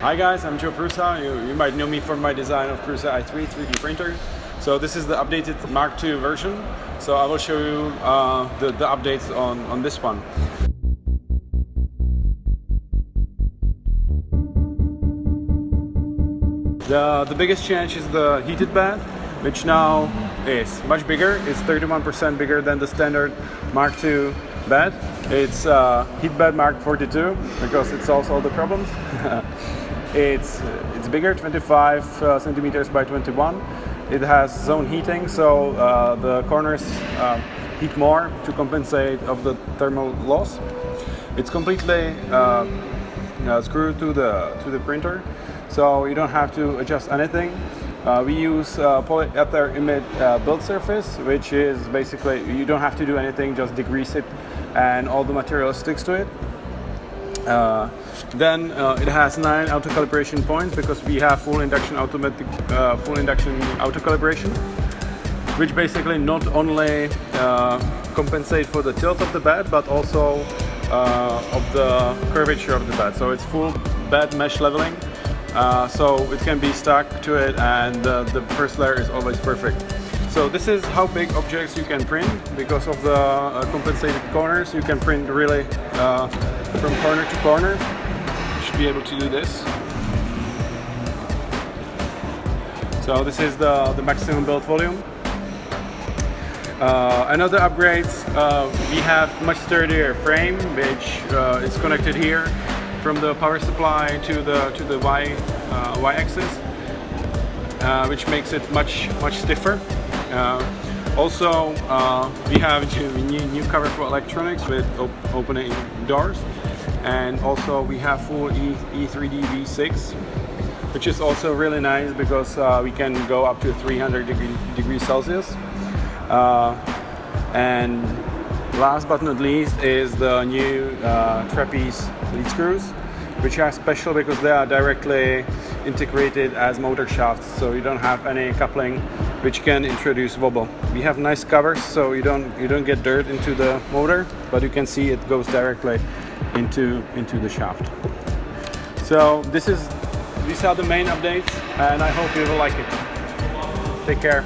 Hi guys, I'm Joe Prusa. You, you might know me from my design of Prusa i3 3D printer. So this is the updated Mark II version. So I will show you uh, the, the updates on, on this one. The, the biggest change is the heated bed, which now is much bigger. It's 31% bigger than the standard Mark II bed. It's uh, heat bed Mark 42 because it solves all the problems. it's it's bigger, 25 uh, centimeters by 21. It has zone heating, so uh, the corners uh, heat more to compensate of the thermal loss. It's completely uh, uh, screwed to the to the printer, so you don't have to adjust anything. Uh, we use polyether build surface, which is basically you don't have to do anything, just degrease it, and all the material sticks to it. Uh, then uh, it has nine auto calibration points because we have full induction automatic, uh, full induction auto calibration, which basically not only uh, compensate for the tilt of the bed, but also uh, of the curvature of the bed. So it's full bed mesh leveling so it can be stuck to it and the first layer is always perfect. So this is how big objects you can print because of the compensated corners you can print really from corner to corner. You should be able to do this. So this is the, the maximum build volume. Uh, another upgrades, uh, we have much sturdier frame which uh, is connected here from the power supply to the to the y uh, y axis, uh, which makes it much much stiffer. Also, uh, we have new, new cover for electronics with op opening doors, and also we have full e E3D V6, which is also really nice because uh, we can go up to 300 degree, degrees Celsius. Uh, and Last but not least is the new uh, trapeze lead screws, which are special because they are directly integrated as motor shafts, so you don't have any coupling, which can introduce wobble. We have nice covers, so you don't you don't get dirt into the motor, but you can see it goes directly into into the shaft. So this is these are the main updates, and I hope you will like it. Take care.